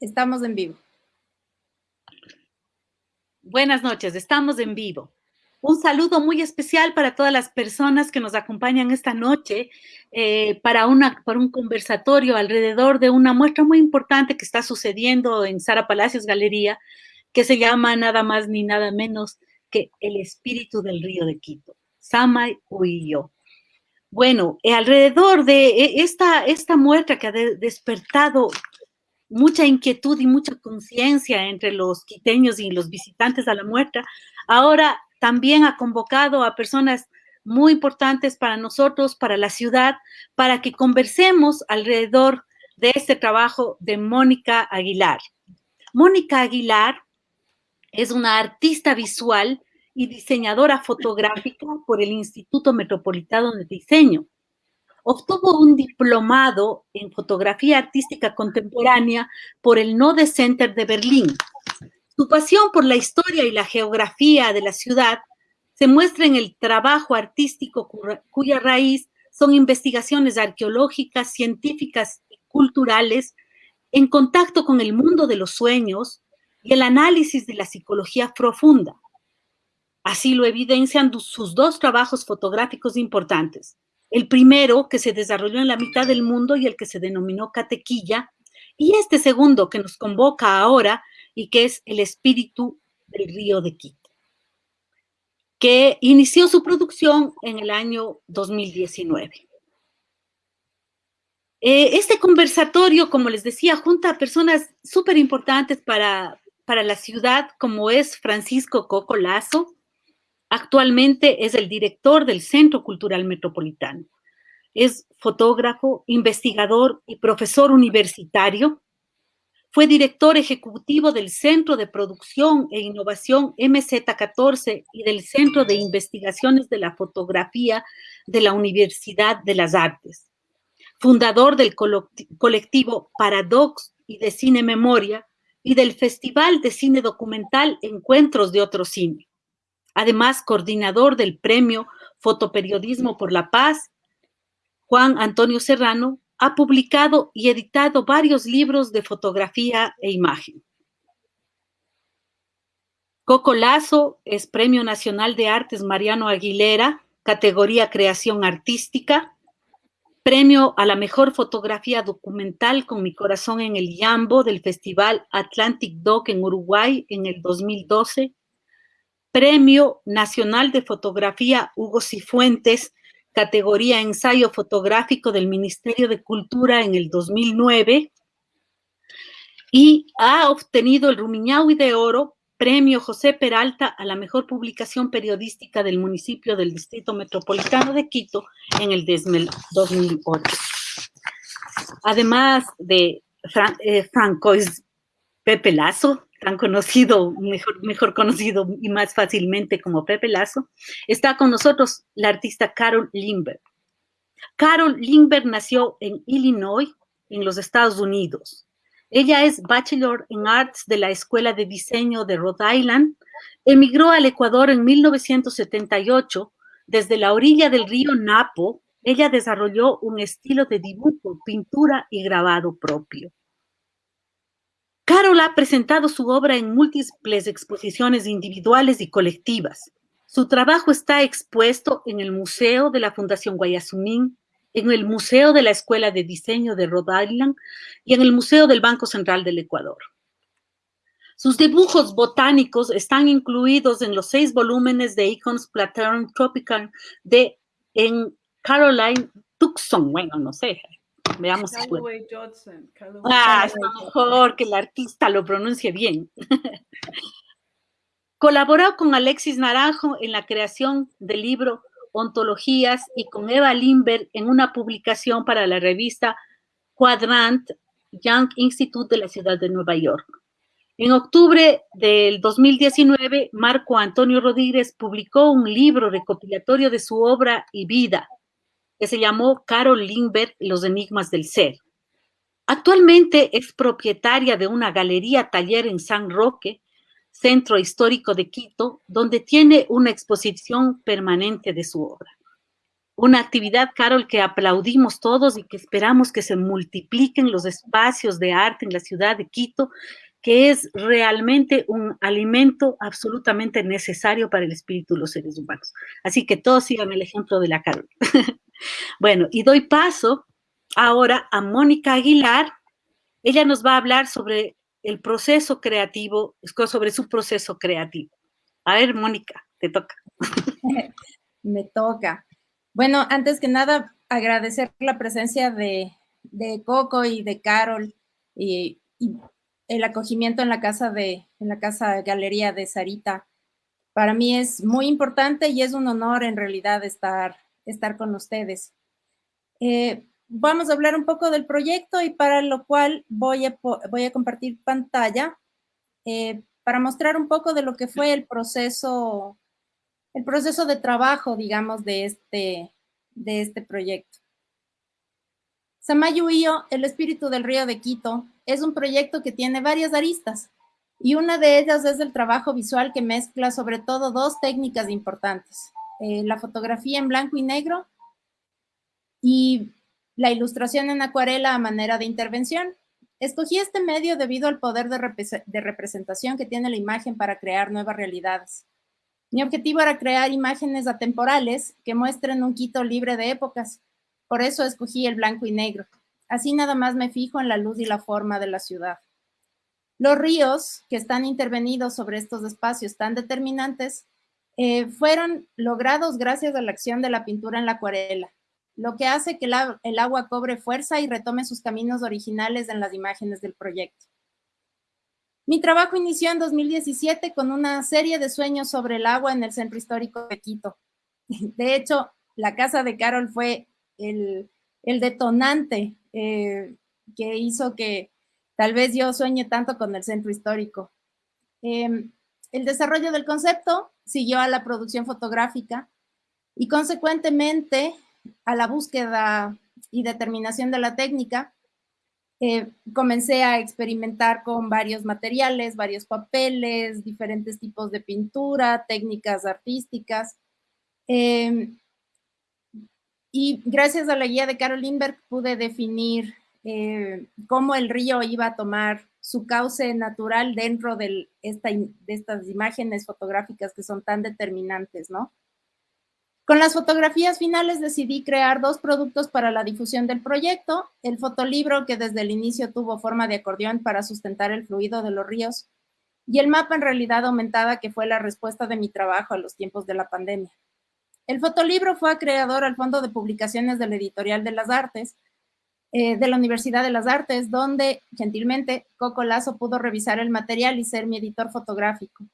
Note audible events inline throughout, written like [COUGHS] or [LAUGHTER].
Estamos en vivo. Buenas noches, estamos en vivo. Un saludo muy especial para todas las personas que nos acompañan esta noche eh, para, una, para un conversatorio alrededor de una muestra muy importante que está sucediendo en Sara Palacios Galería, que se llama nada más ni nada menos que El Espíritu del Río de Quito, Samay Huillo. Bueno, eh, alrededor de eh, esta, esta muestra que ha despertado mucha inquietud y mucha conciencia entre los quiteños y los visitantes a la muestra, ahora también ha convocado a personas muy importantes para nosotros, para la ciudad, para que conversemos alrededor de este trabajo de Mónica Aguilar. Mónica Aguilar es una artista visual y diseñadora fotográfica por el Instituto Metropolitano de Diseño. Obtuvo un diplomado en fotografía artística contemporánea por el Node Center de Berlín. Su pasión por la historia y la geografía de la ciudad se muestra en el trabajo artístico cuya raíz son investigaciones arqueológicas, científicas y culturales en contacto con el mundo de los sueños y el análisis de la psicología profunda. Así lo evidencian sus dos trabajos fotográficos importantes. El primero, que se desarrolló en la mitad del mundo y el que se denominó Catequilla, y este segundo, que nos convoca ahora y que es El espíritu del río de Quito, que inició su producción en el año 2019. Eh, este conversatorio, como les decía, junta a personas súper importantes para, para la ciudad, como es Francisco Coco Lazo, Actualmente es el director del Centro Cultural Metropolitano. Es fotógrafo, investigador y profesor universitario. Fue director ejecutivo del Centro de Producción e Innovación MZ14 y del Centro de Investigaciones de la Fotografía de la Universidad de las Artes. Fundador del colectivo Paradox y de Cine Memoria y del Festival de Cine Documental Encuentros de Otro Cine además coordinador del Premio Fotoperiodismo por la Paz, Juan Antonio Serrano, ha publicado y editado varios libros de fotografía e imagen. Coco Lazo es Premio Nacional de Artes Mariano Aguilera, categoría Creación Artística, Premio a la Mejor Fotografía Documental con Mi Corazón en el Yambo del Festival Atlantic Doc en Uruguay en el 2012, Premio Nacional de Fotografía Hugo Cifuentes, categoría Ensayo Fotográfico del Ministerio de Cultura en el 2009 y ha obtenido el Rumiñahui de Oro, Premio José Peralta a la mejor publicación periodística del municipio del Distrito Metropolitano de Quito en el 2008. Además de eh, Franco Pepe Lazo, tan conocido, mejor, conocido y más fácilmente como Pepe Lazo, está con nosotros la artista Carol Lindbergh. Carol Lindbergh nació en Illinois, en los Estados Unidos. Ella es Bachelor en Arts de la Escuela de Diseño de Rhode Island. Emigró al Ecuador en 1978. Desde la orilla del río Napo, ella desarrolló un estilo de dibujo, pintura y grabado propio. Carol ha presentado su obra en múltiples exposiciones individuales y colectivas. Su trabajo está expuesto en el Museo de la Fundación Guayasumín, en el Museo de la Escuela de Diseño de Rhode Island y en el Museo del Banco Central del Ecuador. Sus dibujos botánicos están incluidos en los seis volúmenes de Icons Plateau Tropical de Caroline Tucson, bueno, no sé, Veamos si puede. Ah, es mejor que el artista lo pronuncie bien. [LAUGHS] Colaboró con Alexis Naranjo en la creación del libro Ontologías y con Eva Limber en una publicación para la revista Quadrant Young Institute de la ciudad de Nueva York. En octubre del 2019, Marco Antonio Rodríguez publicó un libro recopilatorio de su obra y vida, que se llamó Carol Lindbergh, Los Enigmas del Ser. Actualmente es propietaria de una galería taller en San Roque, centro histórico de Quito, donde tiene una exposición permanente de su obra. una actividad, Carol, que aplaudimos todos y que esperamos que se multipliquen los espacios de arte en la ciudad de Quito, que es realmente un alimento absolutamente necesario para el espíritu de los seres humanos. Así que todos sigan el ejemplo de la Carol. [LAUGHS] bueno, y doy paso ahora a Mónica Aguilar. Ella nos va a hablar sobre el proceso creativo, sobre su proceso creativo. A ver, Mónica, te toca. [LAUGHS] Me toca. Bueno, antes que nada, agradecer la presencia de, Coco y de Carol y, el acogimiento en la casa de, en la casa galería de Sarita. Para mí es muy importante y es un honor en realidad estar, estar con ustedes. Eh, vamos a hablar un poco del proyecto y para lo cual voy a, voy a compartir pantalla eh, para mostrar un poco de lo que fue el proceso, el proceso de trabajo, digamos, de este, de este proyecto. Samayuío, el espíritu del río de Quito, es un proyecto que tiene varias aristas y una de ellas es el trabajo visual que mezcla sobre todo dos técnicas importantes, eh, la fotografía en blanco y negro y la ilustración en acuarela a manera de intervención. Escogí este medio debido al poder de, representación que tiene la imagen para crear nuevas realidades. Mi objetivo era crear imágenes atemporales que muestren un Quito libre de épocas. Por eso escogí el blanco y negro. Así nada más me fijo en la luz y la forma de la ciudad. Los ríos que están intervenidos sobre estos espacios tan determinantes eh, fueron logrados gracias a la acción de la pintura en la acuarela lo que hace que el agua cobre fuerza y retome sus caminos originales en las imágenes del proyecto. Mi trabajo inició en 2017 con una serie de sueños sobre el agua en el centro histórico de Quito. [LAUGHS] De hecho, la casa de Carol fue el, detonante eh, que hizo que tal vez yo sueñe tanto con el centro histórico. Em, el desarrollo del concepto siguió a la producción fotográfica y consecuentemente a la búsqueda y determinación de la técnica, eh, comencé a experimentar con varios materiales, varios papeles, diferentes tipos de pintura, técnicas artísticas. Em, y gracias a la guía de Carol Lindbergh pude definir eh, cómo el río iba a tomar su cauce natural dentro de, esta, de estas imágenes fotográficas que son tan determinantes, ¿no? Con las fotografías finales decidí crear dos productos para la difusión del proyecto, el fotolibro que desde el inicio tuvo forma de acordeón para sustentar el fluido de los ríos y el mapa en realidad aumentada que fue la respuesta de mi trabajo a los tiempos de la pandemia. El fotolibro fue acreedor al Fondo de Publicaciones del Editorial de las Artes, eh, de la Universidad de las Artes, donde gentilmente Coco Lazo pudo revisar el material y ser mi editor fotográfico.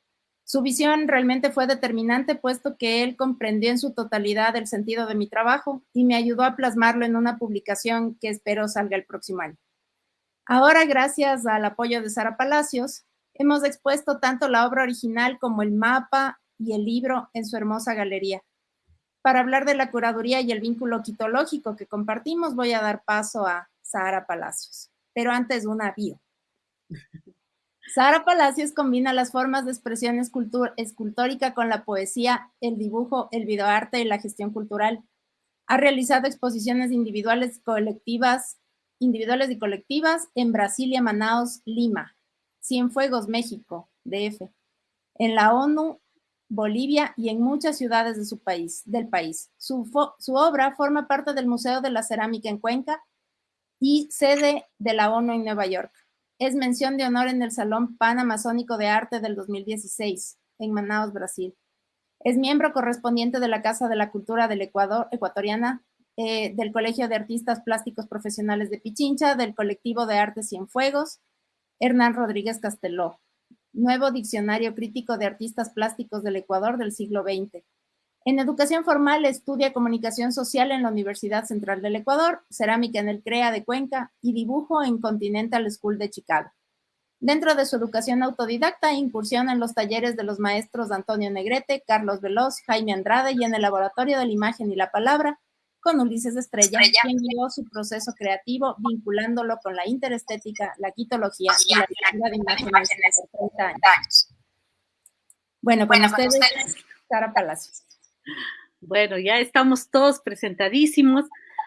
Su visión realmente fue determinante, puesto que él comprendió en su totalidad el sentido de mi trabajo y me ayudó a plasmarlo en una publicación que espero salga el próximo año. Ahora, gracias al apoyo de Sara Palacios, hemos expuesto tanto la obra original como el mapa y el libro en su hermosa galería. Para hablar de la curaduría y el vínculo quitológico que compartimos, voy a dar paso a Sara Palacios. Pero antes, una bio. [LAUGHS] Sara Palacios combina las formas de expresión escultórica con la poesía, el dibujo, el videoarte y la gestión cultural. Ha realizado exposiciones individuales, colectivas, individuales y colectivas en Brasilia, Manaus, Lima, Cienfuegos, México, DF, en la ONU, Bolivia y en muchas ciudades de su país, del país. Su, obra forma parte del Museo de la Cerámica en Cuenca y sede de la ONU en Nueva York. Es mención de honor en el Salón Pan-Amazónico de Arte del 2016, en Manaus, Brasil. Es miembro correspondiente de la Casa de la Cultura del Ecuador, ecuatoriana, eh, del Colegio de Artistas Plásticos Profesionales de Pichincha, del Colectivo de Arte Cienfuegos, Hernán Rodríguez Casteló. Nuevo Diccionario Crítico de Artistas Plásticos del Ecuador del siglo XX. En educación formal estudia comunicación social en la Universidad Central del Ecuador, cerámica en el CREA de Cuenca y dibujo en Continental School de Chicago. Dentro de su educación autodidacta, incursiona en los talleres de los maestros Antonio Negrete, Carlos Veloz, Jaime Andrade y en el Laboratorio de la Imagen y la Palabra con Ulises Estrella, quien guió su proceso creativo vinculándolo con la interestética, la quitología y la lectura de imágenes por 30 años. Bueno, con, ustedes, Sara Palacios. Bueno, ya estamos todos presentadísimos.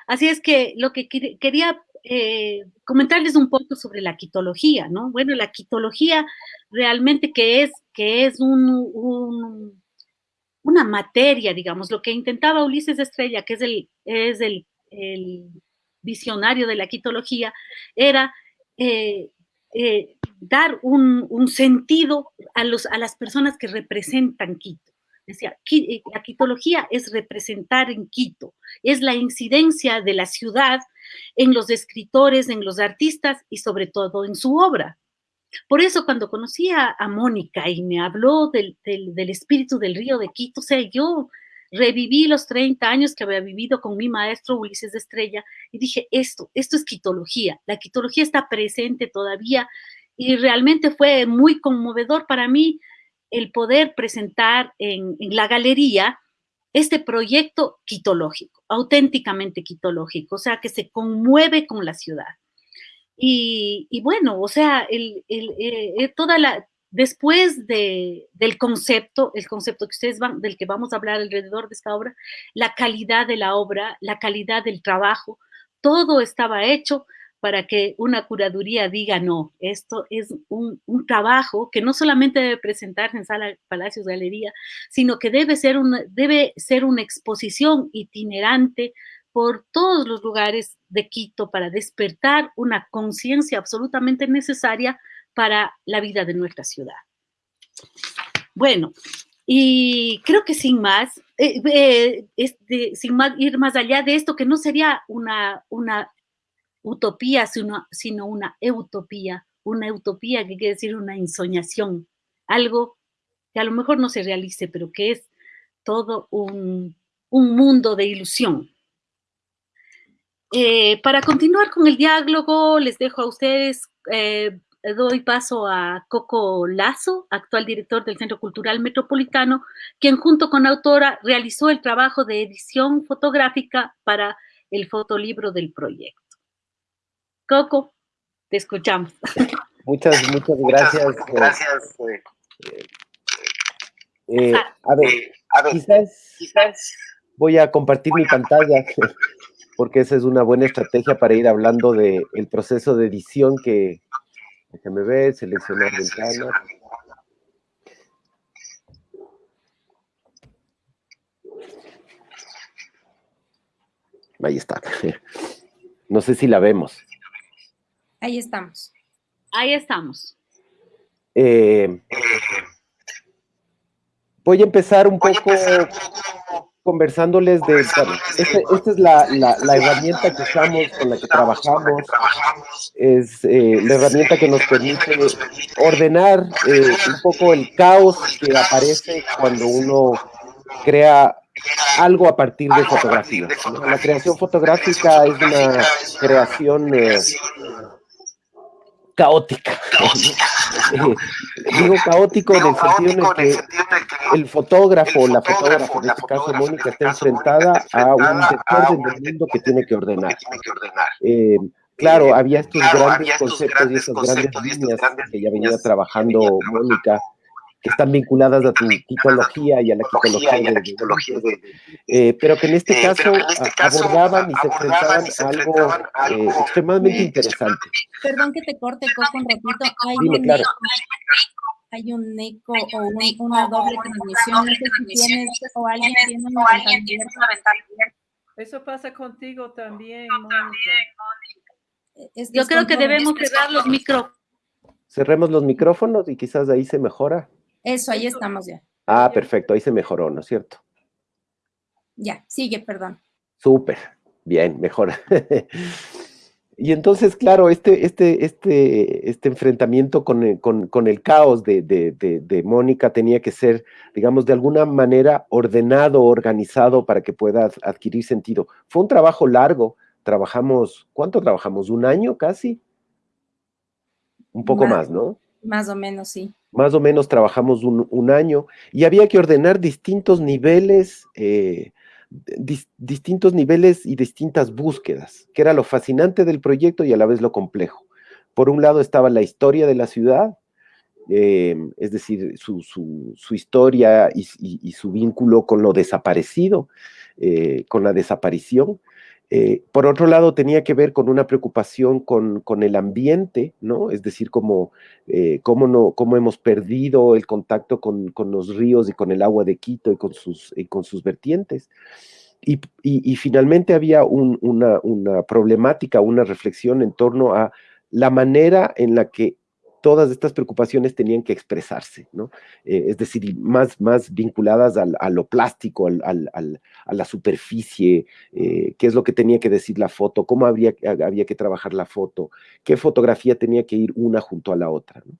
Así es que lo que quería eh, comentarles un poco sobre la quitología, ¿no? Bueno, la quitología realmente que es, que es un, una materia, digamos, lo que intentaba Ulises Estrella, que es el, es el, visionario de la quitología, era eh, eh, dar un, sentido a, los, a las personas que representan Quito. Decía, la quitología es representar en Quito, es la incidencia de la ciudad en los escritores, en los artistas y sobre todo en su obra. Por eso cuando conocí a, Mónica y me habló del, espíritu del río de Quito, o sea, yo reviví los 30 años que había vivido con mi maestro Ulises de Estrella y dije, esto, esto es quitología. La quitología está presente todavía y realmente fue muy conmovedor para mí el poder presentar en la galería este proyecto quitológico, auténticamente quitológico, o sea, que se conmueve con la ciudad. Y, bueno, o sea, el, eh, toda la, después de, del concepto, el concepto que ustedes van, del que vamos a hablar alrededor de esta obra, la calidad de la obra, la calidad del trabajo, todo estaba hecho para que una curaduría diga, no, esto es un, trabajo que no solamente debe presentarse en Sala Palacios Galería, sino que debe ser, una, debe ser una exposición itinerante por todos los lugares de Quito para despertar una conciencia absolutamente necesaria para la vida de nuestra ciudad. Bueno, y creo que sin más, eh, eh, sin ir más allá de esto, que no sería una, una utopía, sino, sino una utopía, una utopía que quiere decir una ensoñación, algo que a lo mejor no se realice, pero que es todo un, mundo de ilusión. Eh, para continuar con el diálogo, les dejo a ustedes, eh, doy paso a Coco Lazo, actual director del Centro Cultural Metropolitano, quien junto con la autora realizó el trabajo de edición fotográfica para el fotolibro del proyecto. Coco, te escuchamos. Muchas, muchas gracias. Muchas eh, gracias. Eh, eh, a, ver, quizás, voy a compartir mi pantalla, porque esa es una buena estrategia para ir hablando del proceso de edición que, déjame ver, seleccionar ventana. Ahí está. No sé si la vemos. Ahí estamos. Ahí estamos. Eh, voy a empezar un poco conversándoles de, este, esta es la, herramienta que usamos, con la que trabajamos, es eh, la herramienta que nos permite ordenar eh, un poco el caos que aparece cuando uno crea algo a partir de fotografía. La creación fotográfica es una creación caótica. [LAUGHS] digo caótico en el sentido en el que el fotógrafo, la fotógrafa, en este caso Mónica, está enfrentada a un desorden del mundo que tiene que ordenar. Eh, claro, había estos grandes conceptos y esas grandes líneas que ya venía trabajando Mónica que están vinculadas a tu quitología y a la quitología, eh, pero que en este, eh, caso, este abordaban y se enfrentaban a algo eh, extremadamente interesante. Perdón que te corte, Coco, un ratito. Hay un eco, hay un eco o una doble transmisión. Sé si tienes o alguien tiene una ventana Eso pasa contigo también, Yo creo que debemos cerrar los micrófonos. Cerremos los micrófonos y quizás ahí se mejora. Eso, ahí estamos ya. Ah, perfecto, ahí se mejoró, ¿no es cierto? Ya, sigue, perdón. Súper, bien, mejor. [LAUGHS] y entonces, claro, este, este, este, este enfrentamiento con, el caos de, de, Mónica tenía que ser, digamos, de alguna manera ordenado, organizado para que pueda adquirir sentido. Fue un trabajo largo, trabajamos, ¿cuánto trabajamos? ¿Un año casi? Un poco más ¿no? Más o menos, sí más o menos trabajamos un, año y había que ordenar distintos niveles, eh, distintos niveles y distintas búsquedas, que era lo fascinante del proyecto y a la vez lo complejo. Por un lado estaba la historia de la ciudad, es decir, su, historia y, su vínculo con lo desaparecido, con la desaparición, eh, por otro lado, tenía que ver con una preocupación con, el ambiente, ¿no? Es decir, eh, cómo, no, cómo hemos perdido el contacto con, los ríos y con el agua de Quito y con sus, con sus vertientes. Y, finalmente había una, una problemática, una reflexión en torno a la manera en la que todas estas preocupaciones tenían que expresarse, ¿no? Eh, es decir, más, más vinculadas a lo plástico, a la superficie, eh, qué es lo que tenía que decir la foto, cómo había que trabajar la foto, qué fotografía tenía que ir una junto a la otra. ¿no?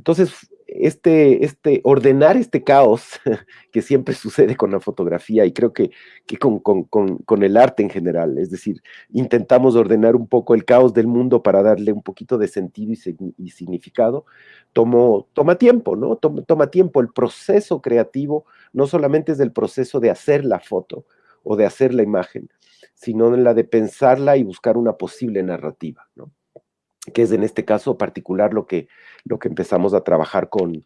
Entonces, este, este, ordenar este caos [LAUGHS] que siempre sucede con la fotografía y creo que, con, el arte en general, es decir, intentamos ordenar un poco el caos del mundo para darle un poquito de sentido y, significado, toma tiempo, ¿no? Toma, tiempo. El proceso creativo no solamente es el proceso de hacer la foto o de hacer la imagen, sino en la de pensarla y buscar una posible narrativa, ¿no? Que es en este caso particular lo que, lo que empezamos a trabajar con,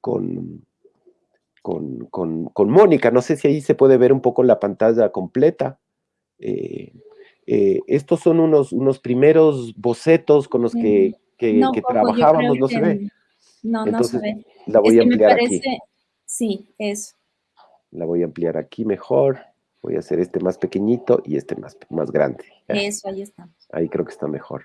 con, con, Mónica. No sé si ahí se puede ver un poco la pantalla completa. Eh, eh, estos son unos, unos primeros bocetos con los que, que, trabajábamos, no se ve. No, no se ve. La voy a ampliar aquí. Sí, eso. La voy a ampliar aquí mejor. Voy a hacer este más pequeñito y este más, más grande. Eso, ahí está. Ahí creo que está mejor.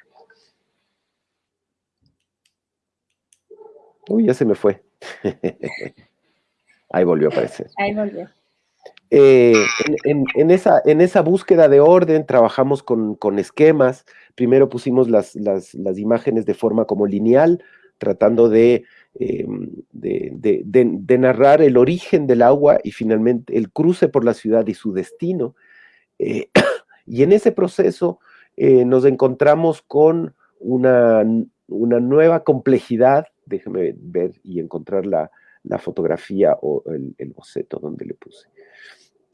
Uy, ya se me fue. [LAUGHS] Ahí volvió a aparecer. Ahí volvió. Eh, en, esa, en esa búsqueda de orden trabajamos con, esquemas. Primero pusimos las, imágenes de forma como lineal, tratando em, de, de, narrar el origen del agua y finalmente el cruce por la ciudad y su destino. Eh, [COUGHS] y en ese proceso eh, nos encontramos con una, una nueva complejidad déjeme ver y encontrar la, fotografía o el, boceto donde le puse.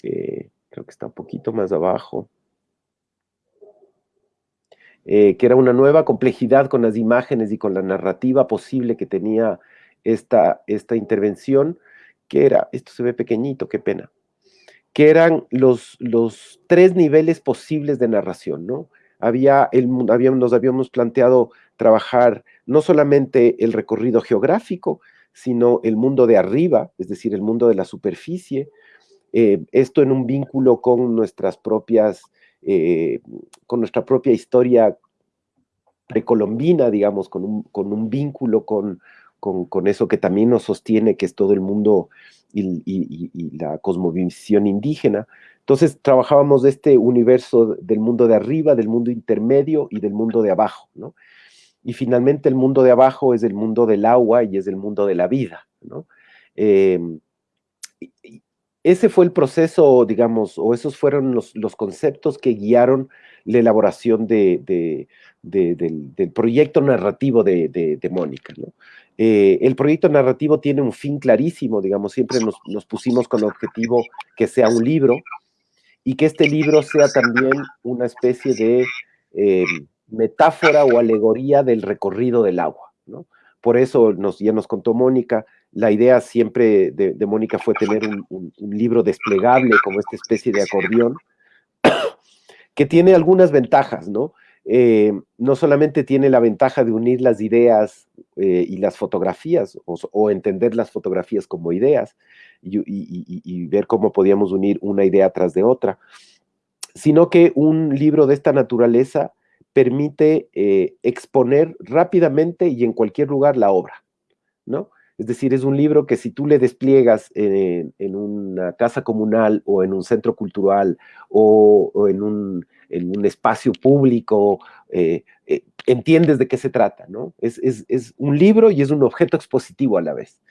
Eh, creo que está un poquito más abajo. Eh, que era una nueva complejidad con las imágenes y con la narrativa posible que tenía esta, esta intervención, que era, esto se ve pequeñito, qué pena, que eran los, los tres niveles posibles de narración, ¿no? Había, el, habíamos, nos habíamos planteado trabajar no solamente el recorrido geográfico, sino el mundo de arriba, es decir, el mundo de la superficie, eh, esto en un vínculo con nuestras propias, eh, con nuestra propia historia precolombina, digamos, con un, con un vínculo con, con, eso que también nos sostiene, que es todo el mundo y, y la cosmovisión indígena. Entonces trabajábamos este universo del mundo de arriba, del mundo intermedio y del mundo de abajo, ¿no? Y finalmente el mundo de abajo es el mundo del agua y es el mundo de la vida, ¿no? Em, ese fue el proceso, digamos, o esos fueron los, conceptos que guiaron la elaboración de, del, proyecto narrativo de, Mónica. Eh, el proyecto narrativo tiene un fin clarísimo, digamos, siempre nos, nos, pusimos con el objetivo que sea un libro y que este libro sea también una especie de em, metáfora o alegoría del recorrido del agua, ¿no? Por eso nos, ya nos contó Mónica, la idea siempre de, Mónica fue tener un, libro desplegable como esta especie de acordeón, que tiene algunas ventajas, ¿no? Eh, no solamente tiene la ventaja de unir las ideas eh, y las fotografías, o, entender las fotografías como ideas, y, ver cómo podíamos unir una idea tras de otra, sino que un libro de esta naturaleza permite eh, exponer rápidamente y en cualquier lugar la obra, ¿no? Es decir, es un libro que si tú le despliegas en, una casa comunal o en un centro cultural o, en, un, espacio público, eh, eh, entiendes de qué se trata, ¿no? Es, un libro y es un objeto expositivo a la vez.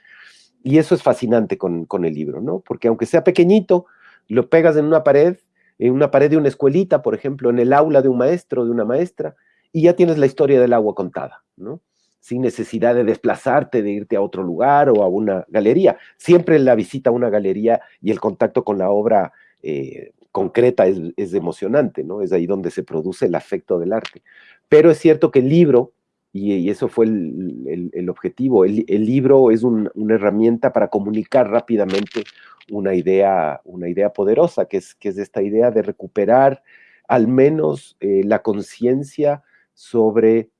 Y eso es fascinante con, con el libro, ¿no? Porque aunque sea pequeñito, lo pegas en una pared en una pared de una escuelita, por ejemplo, en el aula de un maestro, de una maestra, y ya tienes la historia del agua contada, ¿no? Sin necesidad de desplazarte, de irte a otro lugar o a una galería. Siempre la visita a una galería y el contacto con la obra eh, concreta es, emocionante, ¿no? Es ahí donde se produce el afecto del arte. Pero es cierto que el libro y, eso fue el, objetivo. El, libro es una herramienta para comunicar rápidamente una idea, una idea poderosa, que es, esta idea de recuperar al menos eh, la conciencia sobre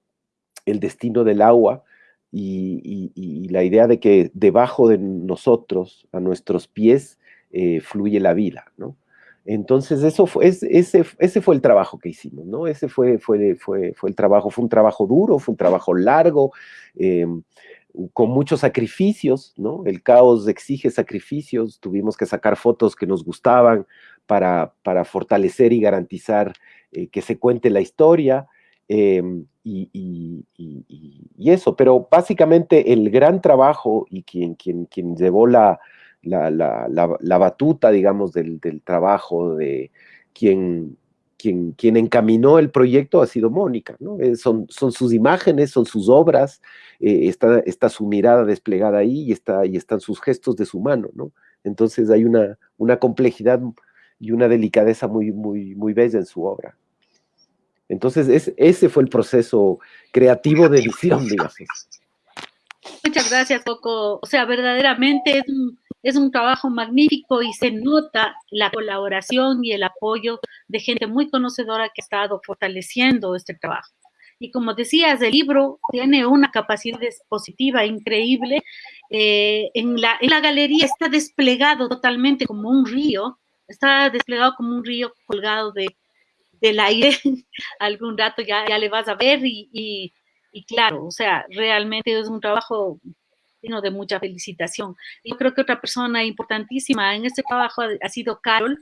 el destino del agua y, la idea de que debajo de nosotros, a nuestros pies, eh, fluye la vida, ¿no? Entonces, eso fue, ese, ese fue el trabajo que hicimos, ¿no? Ese fue, fue, fue, fue el trabajo, fue un trabajo duro, fue un trabajo largo, em, con muchos sacrificios, ¿no? El caos exige sacrificios, tuvimos que sacar fotos que nos gustaban para, para fortalecer y garantizar eh, que se cuente la historia, em, y, y, eso, pero básicamente el gran trabajo y quien, quien, quien llevó la, la, la, batuta, digamos, del, trabajo de quien, quien, quien, encaminó el proyecto ha sido Mónica, ¿no? Son, son sus imágenes, son sus obras, eh, está, está, su mirada desplegada ahí y, está, y están sus gestos de su mano, ¿no? Entonces hay una, una complejidad y una delicadeza muy, muy, muy bella en su obra. Entonces, ese fue el proceso creativo de edición, digamos. Muchas gracias, Coco. O sea, verdaderamente es un, es un trabajo magnífico y se nota la colaboración y el apoyo de gente muy conocedora que ha estado fortaleciendo este trabajo. Y como decías, el libro tiene una capacidad expositiva increíble. Eh, en, la, galería está desplegado totalmente como un río, está desplegado como un río colgado de, del aire. [LAUGHS] Algún rato ya, ya le vas a ver y, y, y claro, o sea, realmente es un trabajo de mucha felicitación. Yo creo que otra persona importantísima en este trabajo ha, sido Carol,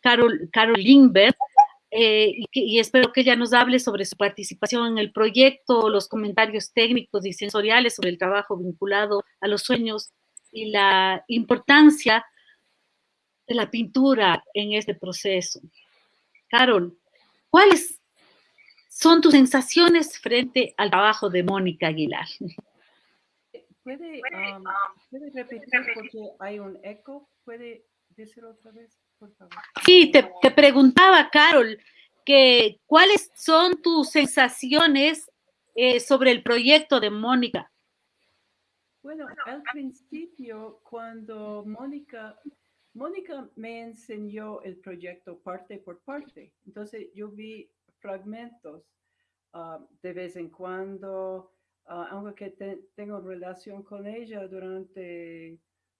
Carol, Carol eh, y, espero que ella nos hable sobre su participación en el proyecto, los comentarios técnicos y sensoriales sobre el trabajo vinculado a los sueños y la importancia de la pintura en este proceso. Carol, ¿cuáles son tus sensaciones frente al trabajo de Mónica Aguilar? ¿Puede, ¿Puede repetir porque hay un eco? ¿Puede decir otra vez, por favor? Sí, te, te preguntaba, Carol, que cuáles son tus sensaciones eh, sobre el proyecto de Mónica. Bueno, al principio, cuando Mónica, Mónica me enseñó el proyecto parte por parte, entonces yo vi fragmentos ah, de vez en cuando, Ah, aunque tengo relación con ella durante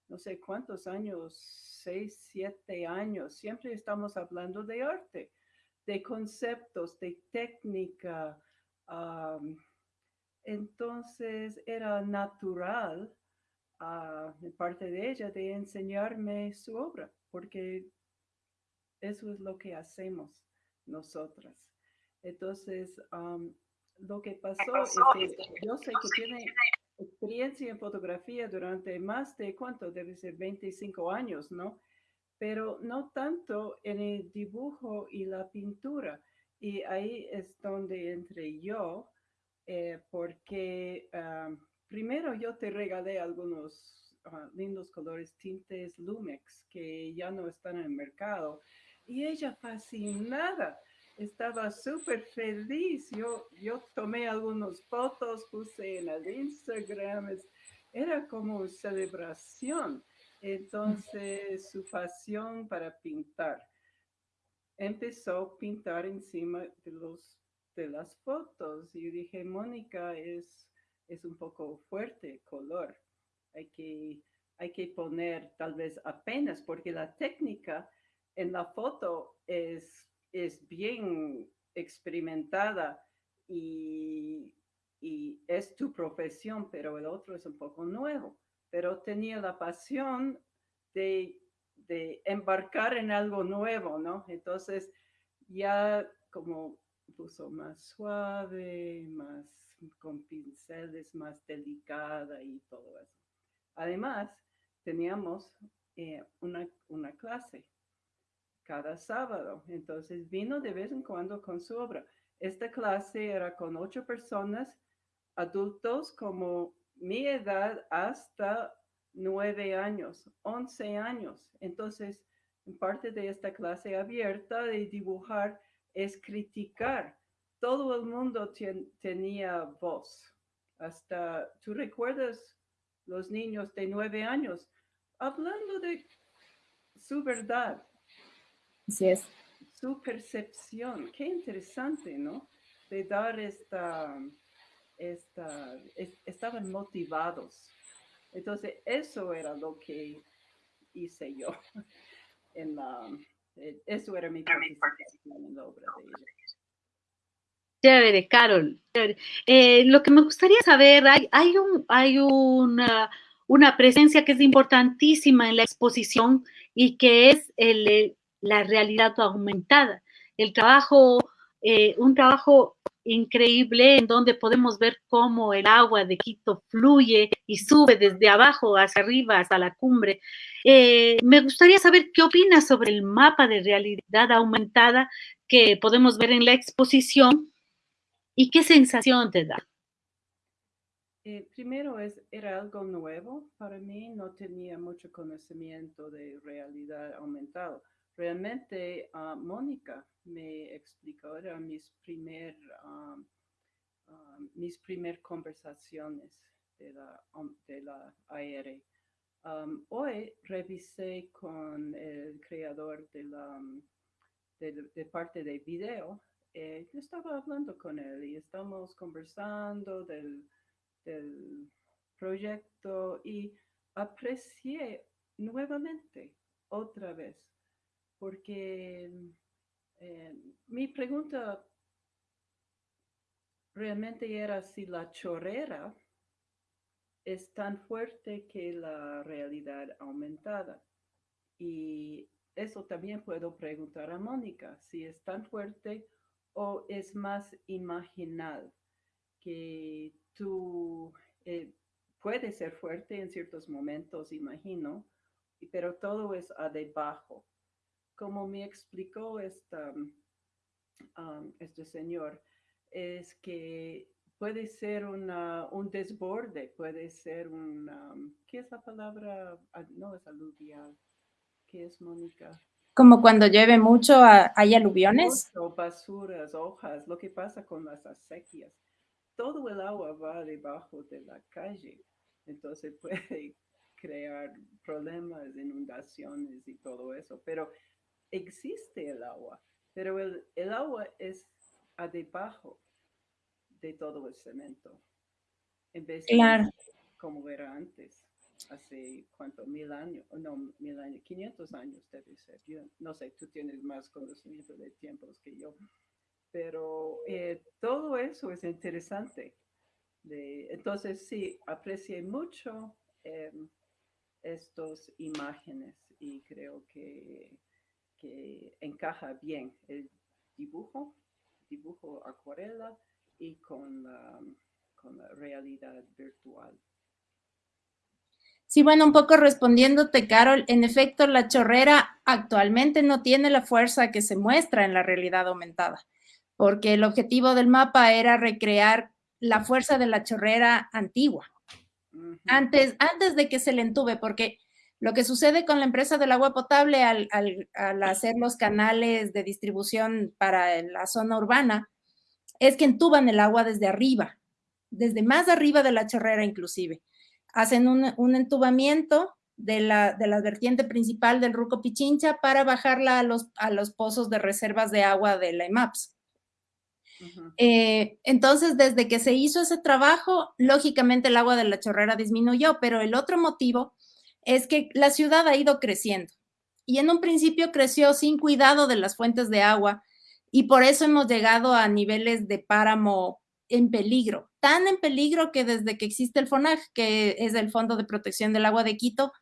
no sé cuántos años, seis, siete años, siempre estamos hablando de arte, de conceptos, de técnica. entonces era natural uh, parte de ella de enseñarme su obra, porque eso es lo que hacemos nosotras. Entonces, lo que pasó es que yo sé que tiene experiencia en fotografía durante más de cuánto, debe ser 25 años, ¿no? Pero no tanto en el dibujo y la pintura. Y ahí es donde entré yo, eh, porque ah, primero yo te regalé algunos ah, lindos colores tintes Lumex que ya no están en el mercado. Y ella fascinada estaba súper feliz. Yo, yo tomé algunas fotos, puse en el Instagram. era como celebración. Entonces, su pasión para pintar. Empezó a pintar encima de, los, de las fotos. Y dije, Mónica, es, es un poco fuerte color. Hay que, hay que poner tal vez apenas, porque la técnica en la foto es es bien experimentada y, es tu profesión, pero el otro es un poco nuevo. Pero tenía la pasión de, embarcar en algo nuevo, ¿no? Entonces ya como puso más suave, más con pinceles, más delicada y todo eso. Además, teníamos eh, una, una clase cada sábado. Entonces vino de vez en cuando con su obra. Esta clase era con ocho personas, adultos como mi edad hasta nueve años, once años. Entonces, en parte de esta clase abierta de dibujar es criticar todo el mundo tenía voz. Hasta, ¿tú recuerdas los niños de nueve años hablando de su verdad? Así es. Su percepción. Qué interesante, ¿no? De dar esta, esta, estaban motivados. Entonces, eso era lo que hice yo [LAUGHS] en la, eh, eso era mi participación en la obra de ella. Chévere, Carol. Eh, lo que me gustaría saber, hay, hay, un, hay una, una, presencia que es importantísima en la exposición y que es el, la realidad aumentada. El trabajo, eh, un trabajo increíble en donde podemos ver cómo el agua de Quito fluye y sube desde abajo hacia arriba hasta la cumbre. Eh, me gustaría saber qué opinas sobre el mapa de realidad aumentada que podemos ver en la exposición ¿Y qué sensación te da? Eh, primero es, era algo nuevo para mí, no tenía mucho conocimiento de realidad aumentada. Realmente uh, Mónica me explicó, eran mis primer, um, um, mis primer conversaciones de la, um, de la AR. hoy revisé con el creador de la de parte de video eh, estaba hablando con él y estamos conversando del, proyecto y aprecié nuevamente otra vez, porque eh, mi pregunta realmente era si la chorrera es tan fuerte que la realidad aumentada. Y eso también puedo preguntar a Mónica, si es tan fuerte o es más imaginal que tú eh, puedes ser fuerte en ciertos momentos, imagino, pero todo es a debajo. Como me explicó esta, um, este señor, es que puede ser una, un desborde, puede ser un, um, ¿qué es la palabra? Ah, no es aluvial. ¿Qué es, Mónica? Como cuando llueve mucho, hay aluviones. Mucho, basuras, hojas, lo que pasa con las acequias. Todo el agua va debajo de la calle, entonces [LAUGHS] puede crear problemas, inundaciones y todo eso. Pero existe el agua, pero el, el agua es a debajo de todo el cemento, en vez de como era antes hace cuánto, mil años, no, mil años, 500 años debe ser. Yo no sé, tú tienes más conocimiento de tiempos que yo, pero eh, todo eso es interesante. De, entonces, sí, aprecié mucho eh, estas imágenes y creo que, que encaja bien el dibujo, dibujo acuarela y con con la realidad virtual. Sí, bueno, un poco respondiéndote, Carol, en efecto, la chorrera actualmente no tiene la fuerza que se muestra en la realidad aumentada, porque el objetivo del mapa era recrear la fuerza de la chorrera antigua, antes, antes de que se le entube, porque lo que sucede con la empresa del agua potable al, al hacer los canales de distribución para la zona urbana, es que entuban el agua desde arriba, desde más arriba de la chorrera inclusive hacen un, entubamiento de la, de la, vertiente principal del Ruco Pichincha para bajarla a los, a los pozos de reservas de agua de la EMAPS. Eh, entonces, desde que se hizo ese trabajo, lógicamente el agua de la chorrera disminuyó, pero el otro motivo es que la ciudad ha ido creciendo y en un principio creció sin cuidado de las fuentes de agua y por eso hemos llegado a niveles de páramo en peligro, tan en peligro que desde que existe el FONAG, que es el Fondo de Protección del Agua de Quito,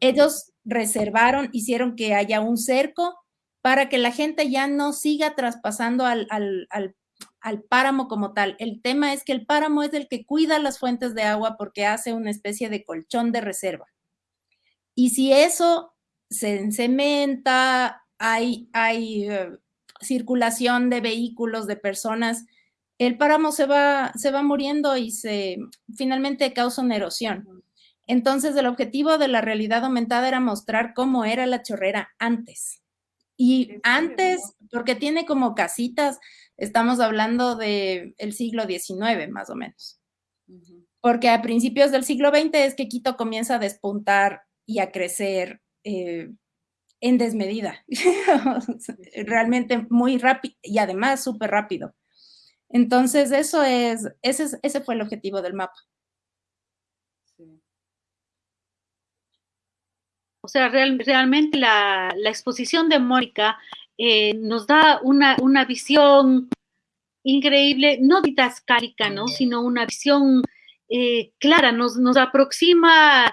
ellos reservaron, hicieron que haya un cerco para que la gente ya no siga traspasando al, al, páramo como tal. El tema es que el páramo es el que cuida las fuentes de agua porque hace una especie de colchón de reserva. Y si eso se cementa, hay, hay eh, circulación de vehículos, de personas, el páramo se va, se va muriendo y se finalmente causa una erosión. Entonces, el objetivo de la realidad aumentada era mostrar cómo era la chorrera antes. Y antes, porque tiene como casitas, estamos hablando del el siglo XIX más o menos. Porque a principios del siglo XX es que Quito comienza a despuntar y a crecer eh, en desmedida, [LAUGHS] realmente muy rápido y además súper rápido. Entonces, eso es, ese, ese fue el objetivo del mapa. O sea, realmente la, exposición de Mónica eh, nos da una, una, visión increíble, no didascálica, ¿no? Sino una visión eh, clara, nos, nos aproxima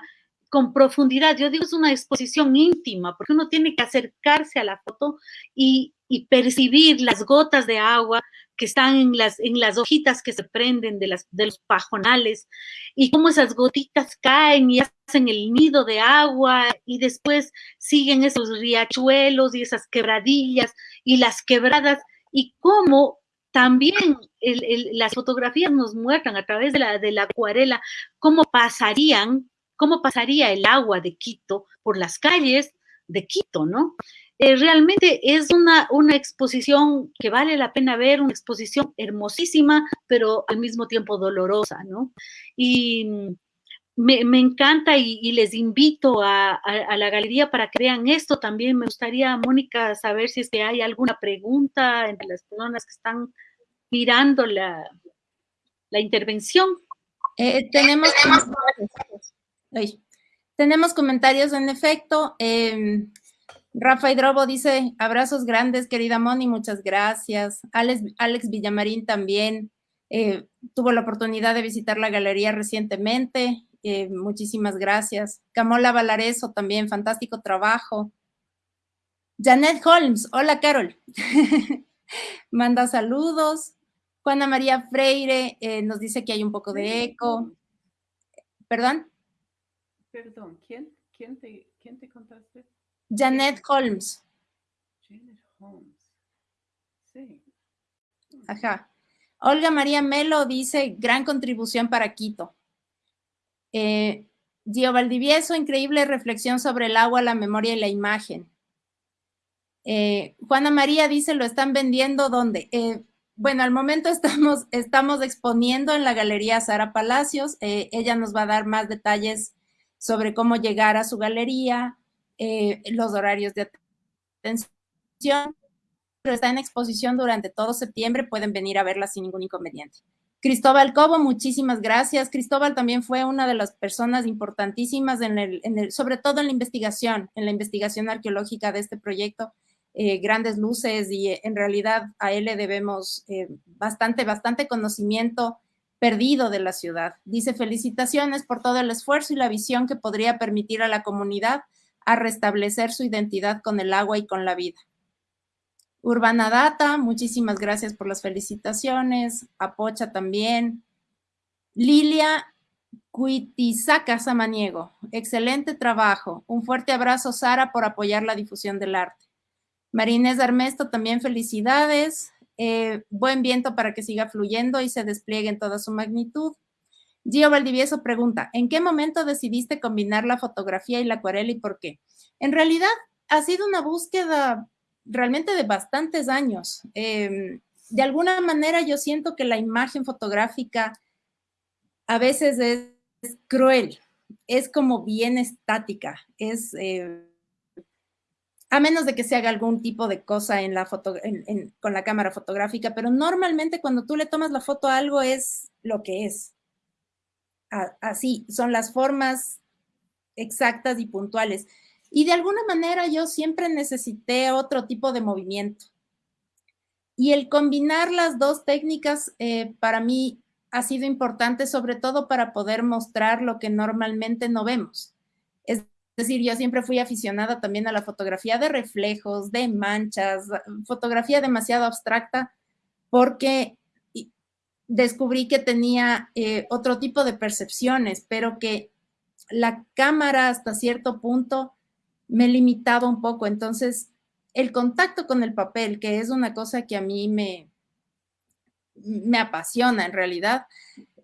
con profundidad. Yo digo, es una exposición íntima, porque uno tiene que acercarse a la foto y, percibir las gotas de agua que están en las, en las hojitas que se prenden de, los pajonales y cómo esas gotitas caen y hacen el nido de agua y después siguen esos riachuelos y esas quebradillas y las quebradas y cómo también las fotografías nos muestran a través de la, de la acuarela cómo pasarían cómo pasaría el agua de Quito por las calles de Quito, ¿no? Eh, realmente es una, una exposición que vale la pena ver, una exposición hermosísima, pero al mismo tiempo dolorosa, ¿no? Y me, encanta y, les invito a, la galería para que vean esto. También me gustaría, Mónica, saber si es que hay alguna pregunta entre las personas que están mirando la, la intervención. Eh, tenemos tenemos comentarios en efecto. Eh, Rafa Hidrobo dice, abrazos grandes, querida Moni, muchas gracias. Alex, Alex Villamarín también eh, tuvo la oportunidad de visitar la galería recientemente. Eh, muchísimas gracias. Camola Valareso también, fantástico trabajo. Janet Holmes, hola Carol. [LAUGHS] Manda saludos. Juana María Freire eh, nos dice que hay un poco de eco. ¿Perdón? Perdón, ¿quién, quién, te, quién te contaste? Janet Holmes. Janet Holmes. Sí. Ajá. Olga María Melo dice, gran contribución para Quito. Eh, Gio Valdivieso, increíble reflexión sobre el agua, la memoria y la imagen. Eh, Juana María dice, ¿lo están vendiendo dónde? Eh, bueno, al momento [LAUGHS] estamos, estamos exponiendo en la Galería Sara Palacios. Eh, ella nos va a dar más detalles sobre cómo llegar a su galería, eh, los horarios de atención, pero está en exposición durante todo septiembre, pueden venir a verla sin ningún inconveniente. Cristóbal Cobo, muchísimas gracias. Cristóbal también fue una de las personas importantísimas, sobre todo en la investigación, en la investigación arqueológica de este proyecto. Eh, grandes luces y en realidad a él le debemos eh, bastante, bastante conocimiento perdido de la ciudad. Dice, felicitaciones por todo el esfuerzo y la visión que podría permitir a la comunidad a restablecer su identidad con el agua y con la vida. Urbana Data, muchísimas gracias por las felicitaciones. Apocha también. Lilia Cuitizaca Samaniego, excelente trabajo. Un fuerte abrazo, Sara, por apoyar la difusión del arte. Marinés Armesto, también felicidades. Eh, buen viento para que siga fluyendo y se despliegue en toda su magnitud. Gio Valdivieso pregunta, ¿en qué momento decidiste combinar la fotografía y la acuarela y por qué? En realidad ha sido una búsqueda realmente de bastantes años. Em, de alguna manera yo siento que la imagen fotográfica a veces es, cruel, es como bien estática, es... Eh, a menos de que se haga algún tipo de cosa en la foto, con la cámara fotográfica, pero normalmente cuando tú le tomas la foto a algo es lo que es. así, son las formas exactas y puntuales. Y de alguna manera yo siempre necesité otro tipo de movimiento. Y el combinar las dos técnicas eh, para mí ha sido importante, sobre todo para poder mostrar lo que normalmente no vemos. Es decir, yo siempre fui aficionada también a la fotografía de reflejos, de manchas, fotografía demasiado abstracta, porque descubrí que tenía eh, otro tipo de percepciones, pero que la cámara hasta cierto punto me limitaba un poco. Entonces, el contacto con el papel, que es una cosa que a mí me, me apasiona en realidad,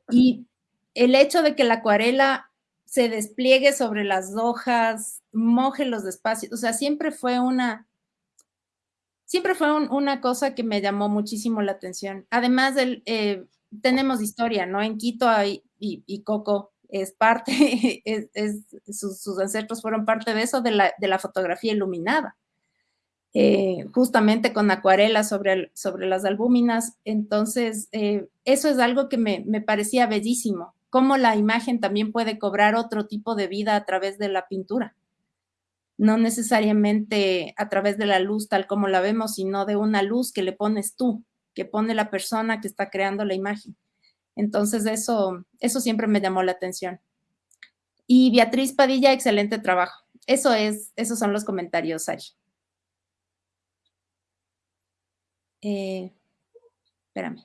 y el hecho de que la acuarela se despliegue sobre las hojas, moje los espacios, o sea, siempre fue una, siempre fue una cosa que me llamó muchísimo la atención. Además, eh, tenemos historia, ¿no? En Quito hay, y, Coco es parte, [LAUGHS] sus, ancestros fueron parte de eso, de la, de la fotografía iluminada. Eh, justamente con acuarelas sobre, sobre las albúminas. Entonces, eh, eso es algo que me, me, parecía bellísimo, cómo la imagen también puede cobrar otro tipo de vida a través de la pintura. No necesariamente a través de la luz tal como la vemos, sino de una luz que le pones tú, que pone la persona que está creando la imagen. Entonces, eso, eso siempre me llamó la atención. Y Beatriz Padilla, excelente trabajo. Eso es, esos son los comentarios, Ari. Eh, espérame.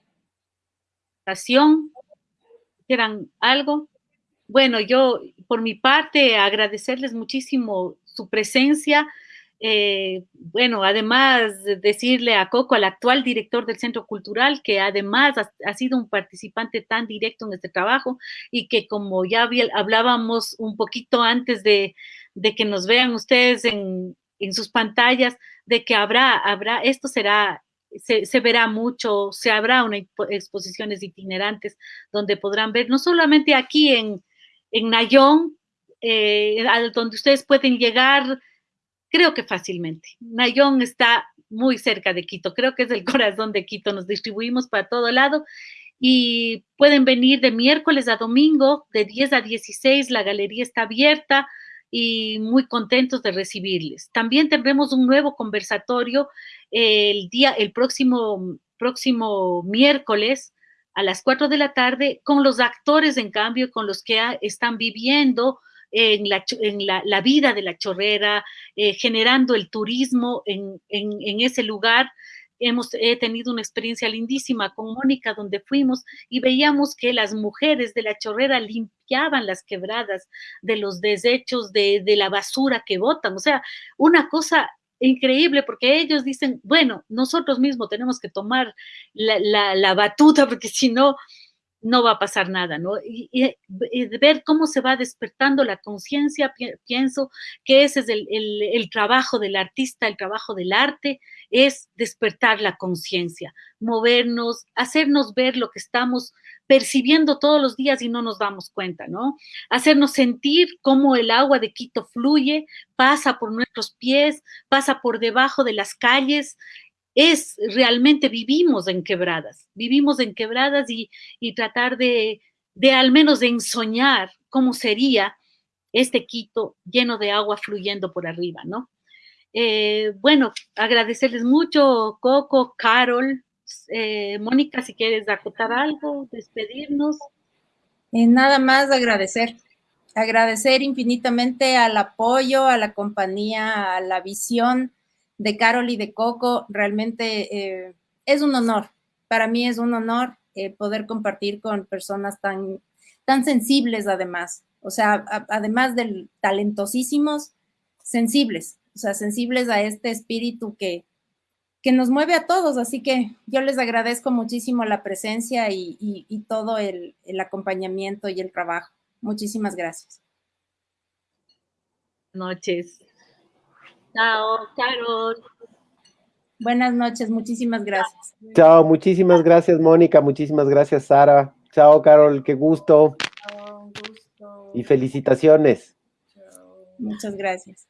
¿Quieran algo? Bueno, yo por mi parte agradecerles muchísimo su presencia. Eh, bueno, además decirle a Coco, al actual director del Centro Cultural, que además ha, sido un participante tan directo en este trabajo y que como ya hablábamos un poquito antes de, de que nos vean ustedes en, en, sus pantallas, de que habrá, habrá, esto será se, verá mucho, se habrá una exposiciones itinerantes donde podrán ver, no solamente aquí en, en Nayón, eh, donde ustedes pueden llegar, creo que fácilmente. Nayón está muy cerca de Quito, creo que es el [LAUGHS] corazón de Quito, nos distribuimos para todo lado y pueden venir de miércoles a domingo, de 10 a 16, la galería está abierta, y muy contentos de recibirles. También tendremos un nuevo conversatorio el día, el próximo, próximo miércoles a las 4 de la tarde con los actores, en cambio, con los que están viviendo en la, en la, vida de la chorrera, eh, generando el turismo en, en, en ese lugar hemos he tenido una experiencia lindísima con Mónica donde fuimos y veíamos que las mujeres de la chorrera limpiaban las quebradas de los desechos de, de la basura que botan. O sea, una cosa increíble porque ellos dicen, bueno, nosotros mismos tenemos que tomar la, la, la batuta porque si no, no va a pasar nada, ¿no? Y, ver cómo se va despertando la conciencia, pienso que ese es el, el, trabajo del artista, el trabajo del arte, es despertar la conciencia, movernos, hacernos ver lo que estamos percibiendo todos los días y no nos damos cuenta, ¿no? Hacernos sentir cómo el agua de Quito fluye, pasa por nuestros pies, pasa por debajo de las calles es realmente vivimos en quebradas, vivimos en quebradas y, tratar de, de, al menos de ensoñar cómo sería este Quito lleno de agua fluyendo por arriba, ¿no? Eh, bueno, agradecerles mucho, Coco, Carol, eh, Mónica, si quieres acotar algo, despedirnos. Eh, nada más agradecer, agradecer infinitamente al apoyo, a la compañía, a la visión de Carol y de Coco, realmente eh, es un honor. Para mí es un honor eh, poder compartir con personas tan, tan sensibles además. O sea, además de talentosísimos, sensibles. O sea, sensibles a este espíritu que, que nos mueve a todos. Así que yo les agradezco muchísimo la presencia y, y todo el, el acompañamiento y el trabajo. Muchísimas gracias. Noches. Chao, Carol. Buenas noches, muchísimas gracias. Chao, muchísimas gracias, Mónica, muchísimas gracias, Sara. Chao, Carol, qué gusto. Chao, gusto. Y felicitaciones. Muchas gracias.